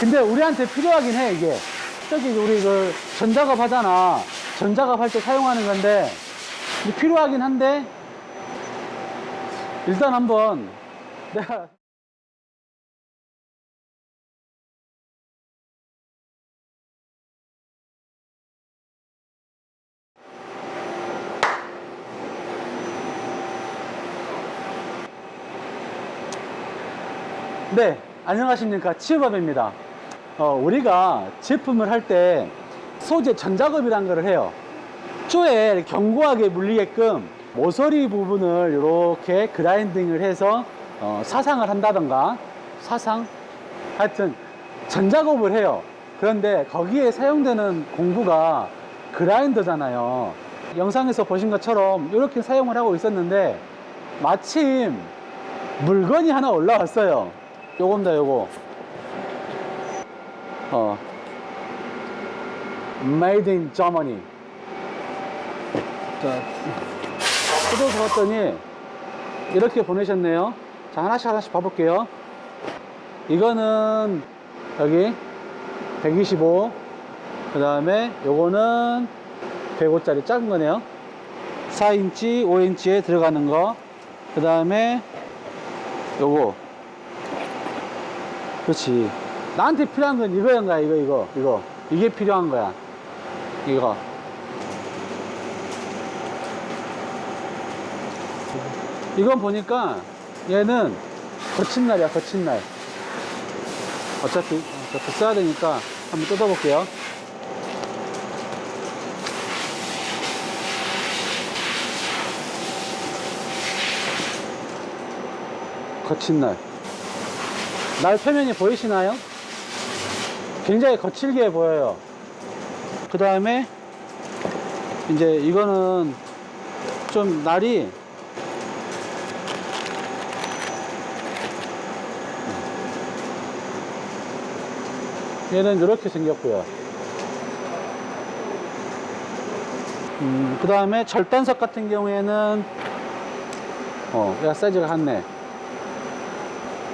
근데 우리한테 필요하긴 해 이게 저기 우리 그 전작업 하잖아 전작업 할 때 사용하는 건데 필요하긴 한데 일단 한번 내가 네, 안녕하십니까. 치유밥입니다. 어, 우리가 제품을 할 때 소재 전작업이란 걸 해요. 쪼에 견고하게 물리게끔 모서리 부분을 이렇게 그라인딩을 해서 어, 사상을 한다던가 사상? 하여튼 전작업을 해요. 그런데 거기에 사용되는 공구가 그라인더잖아요. 영상에서 보신 것처럼 이렇게 사용을 하고 있었는데 마침 물건이 하나 올라왔어요. 요겁니다, 요거. 어. Made in Germany. 자, 뜯어서 봤더니 이렇게 보내셨네요. 자, 하나씩 하나씩 봐볼게요. 이거는 여기 125. 그 다음에 요거는 105짜리 작은 거네요. 4인치, 5인치에 들어가는 거. 그 다음에 요거 그렇지 나한테 필요한 건 이거인가 이거 이거 이거. 이게 필요한 거야. 이거. 이건 보니까 얘는 거친 날이야 거친 날. 어차피 어차피 써야 되니까 한번 뜯어 볼게요. 거친 날. 날 표면이 보이시나요? 굉장히 거칠게 보여요. 그 다음에 이제 이거는 좀 날이 얘는 이렇게 생겼고요. 음, 그 다음에 절단석 같은 경우에는 어, 얘가 사이즈가 같네.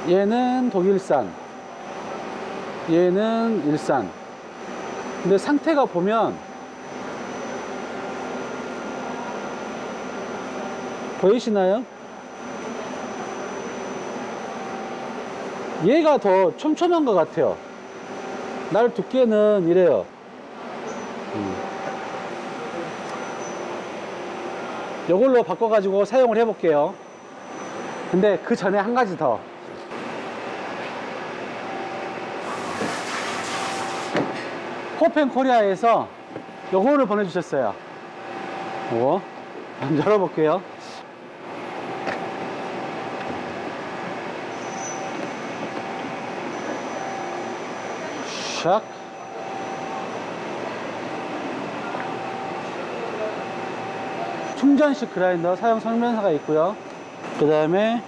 얘는 독일산 얘는 일산. 근데 상태가 보면 보이시나요? 얘가 더 촘촘한 것 같아요. 날 두께는 이래요. 음. 이걸로 바꿔 가지고 사용을 해 볼게요. 근데 그 전에 한 가지 더 호펜 코리아에서 요거를 보내주셨어요. 요거. 한번 열어볼게요. 샥. 충전식 그라인더 사용 설명서가 있고요. 그 다음에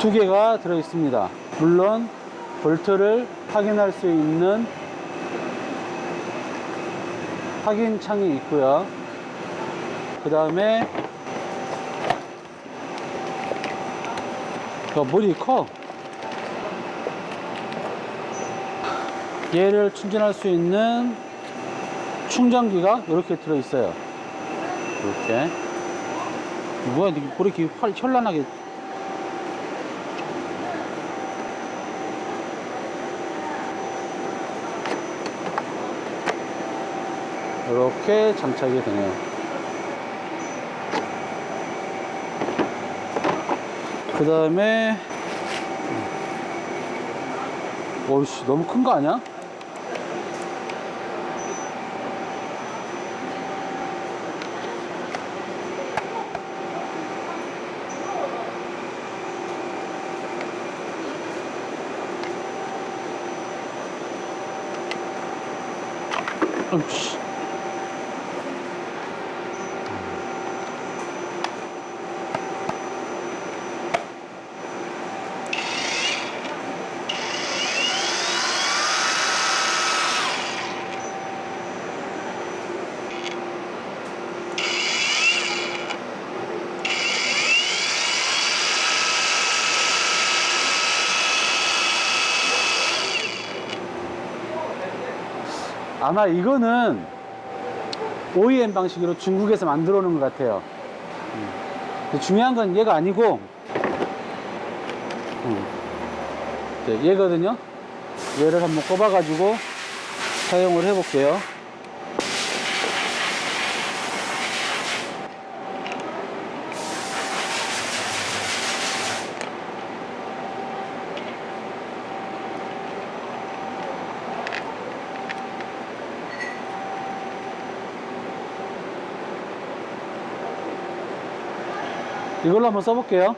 두 개가 들어 있습니다. 물론 볼트를 확인할 수 있는 확인 창이 있고요. 그 다음에 물이 커. 얘를 충전할 수 있는 충전기가 이렇게 들어 있어요. 이렇게. 뭐야, 이렇게 활- 현란하게 이렇게 장착이 되네요. 그 다음에 어이씨 너무 큰 거 아니야? 어 아마 이거는 OEM 방식으로 중국에서 만들어 놓은 것 같아요. 중요한 건 얘가 아니고, 음. 네, 얘거든요. 얘를 한번 꼽아 가지고 사용을 해 볼게요. 이걸로 한번 써볼게요.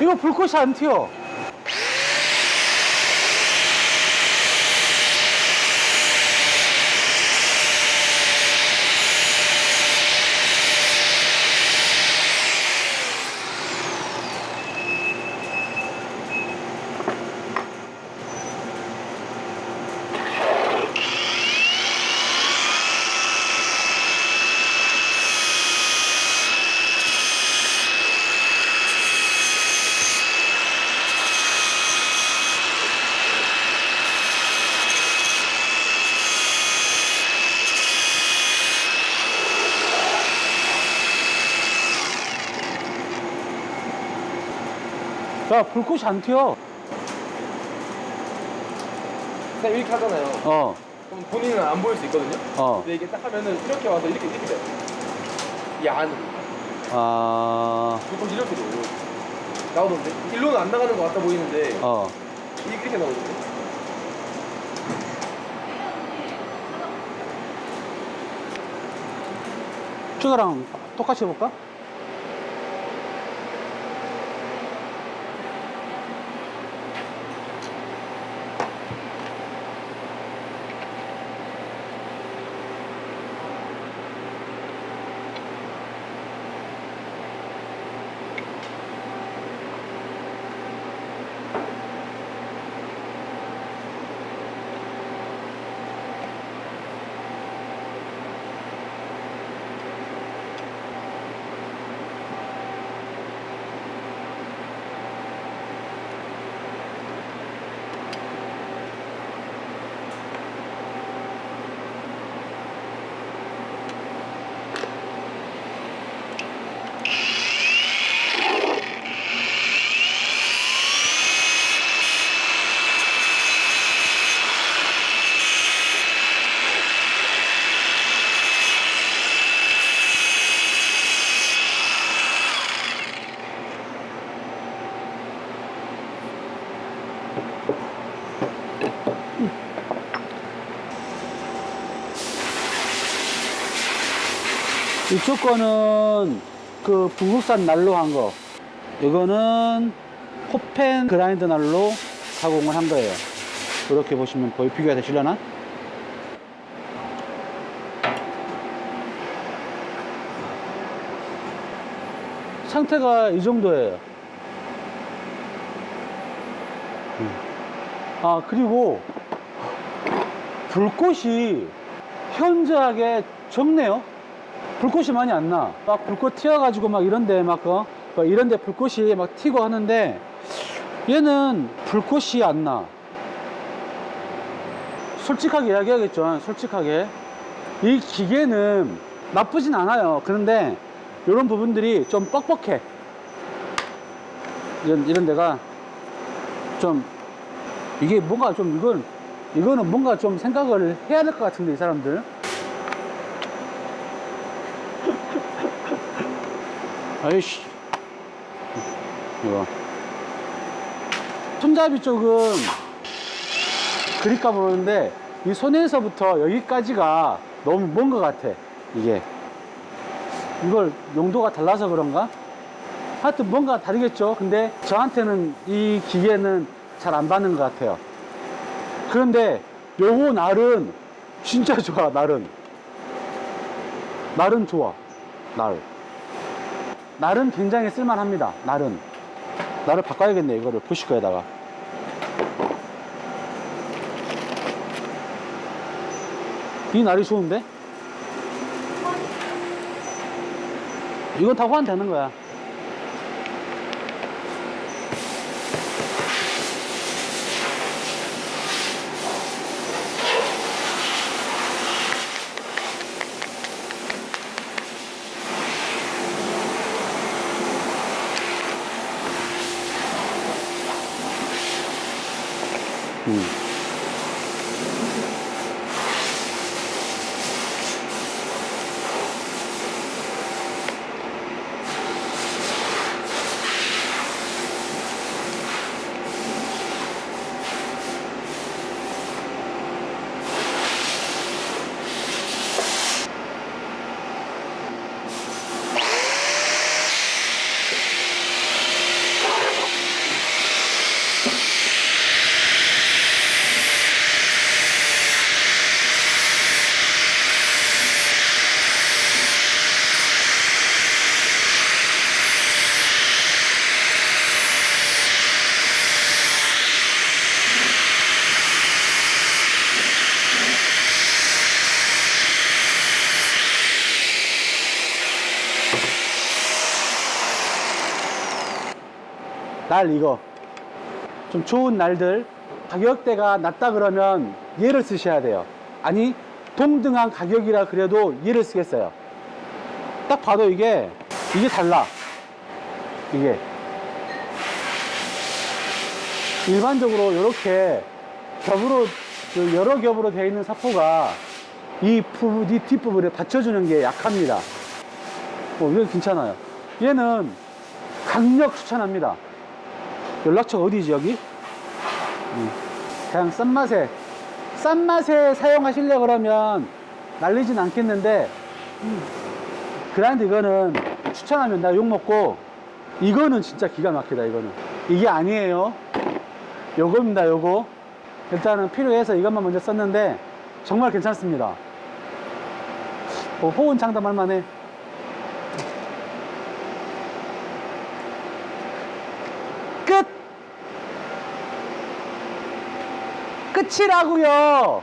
이거 불꽃이 안 튀어. 야, 불꽃이 안 튀어. 쌤 이렇게 하잖아요. 어, 그럼 본인은 안 보일 수 있거든요. 어. 근데 이게 딱 하면은 이렇게 와서 이렇게 이렇게 돼. 이 안으로. 아, 조금 이렇게 돼. 나오던데. 일로는 안 나가는 것 같아 보이는데 어. 이렇게 나오던데. 저거랑 똑같이 해볼까? 이쪽 거는 그 북극산 난로 한 거. 이거는 호펜 그라인드 난로 가공을 한 거예요. 이렇게 보시면 보이 비교가 되시려나? 상태가 이 정도예요. 음. 아, 그리고 불꽃이 현저하게 적네요. 불꽃이 많이 안 나. 막 불꽃 튀어가지고 막 이런데 막, 어, 막 이런데 불꽃이 막 튀고 하는데 얘는 불꽃이 안 나. 솔직하게 이야기하겠죠. 솔직하게. 이 기계는 나쁘진 않아요. 그런데 이런 부분들이 좀 뻑뻑해. 이런, 이런 데가 좀 이게 뭔가 좀 이건 이거는 뭔가 좀 생각을 해야 될 것 같은데 이 사람들 아이씨. 이거. 손잡이 쪽은 그립감 오는데 이 손에서부터 여기까지가 너무 먼 것 같아 이게. 이걸 용도가 달라서 그런가? 하여튼 뭔가 다르겠죠? 근데 저한테는 이 기계는 잘 안 받는 것 같아요. 그런데 요거 날은 진짜 좋아 날은. 날은 좋아 날 날은 굉장히 쓸만합니다. 날은. 날을 바꿔야겠네 이거를 푸시커에다가. 이 날이 좋은데? 이건 다 호환 되는 거야 음. 날 이거. 좀 좋은 날들 가격대가 낮다 그러면 얘를 쓰셔야 돼요. 아니 동등한 가격이라 그래도 얘를 쓰겠어요. 딱 봐도 이게 이게 달라. 이게. 일반적으로 이렇게 겹으로 그 여러 겹으로 되어 있는 사포가 이 부분, 이 뒷부분에 받쳐주는 게 약합니다. 어, 이건 괜찮아요. 얘는 강력 추천합니다 연락처 어디지 여기? 음, 그냥 싼 맛에 싼 맛에 사용하시려 그러면 날리진 않겠는데 음, 그런데 이거는 추천하면 나 욕먹고 이거는 진짜 기가 막히다 이거는. 이게 아니에요. 요겁니다 요거. 일단은 필요해서 이것만 먼저 썼는데 정말 괜찮습니다. 어, 호은 장담할 만해 끝이라고요